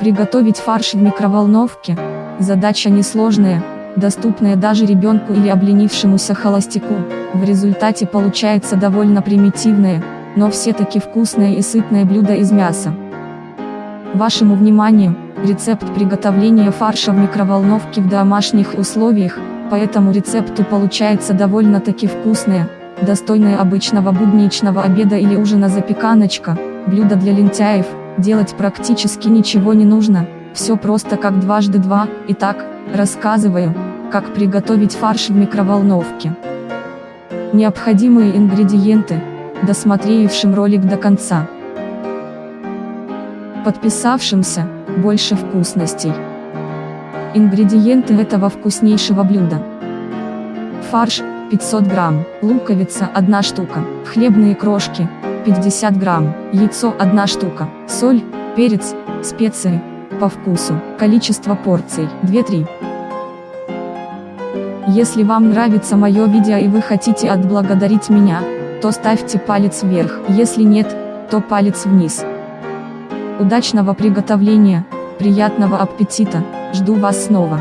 Приготовить фарш в микроволновке – задача несложная, доступная даже ребенку или обленившемуся холостяку. В результате получается довольно примитивное, но все-таки вкусное и сытное блюдо из мяса. Вашему вниманию, рецепт приготовления фарша в микроволновке в домашних условиях, по этому рецепту получается довольно-таки вкусная, достойная обычного будничного обеда или ужина запеканочка, блюдо для лентяев – делать практически ничего не нужно, все просто как дважды два. Итак, рассказываю, как приготовить фарш в микроволновке. Необходимые ингредиенты, досмотревшим ролик до конца. Подписавшимся, больше вкусностей. Ингредиенты этого вкуснейшего блюда. Фарш, 500 грамм, луковица 1 штука, хлебные крошки, 50 грамм, яйцо 1 штука, соль, перец, специи, по вкусу, количество порций 2-3. Если вам нравится мое видео и вы хотите отблагодарить меня, то ставьте палец вверх, если нет, то палец вниз. Удачного приготовления, приятного аппетита, жду вас снова.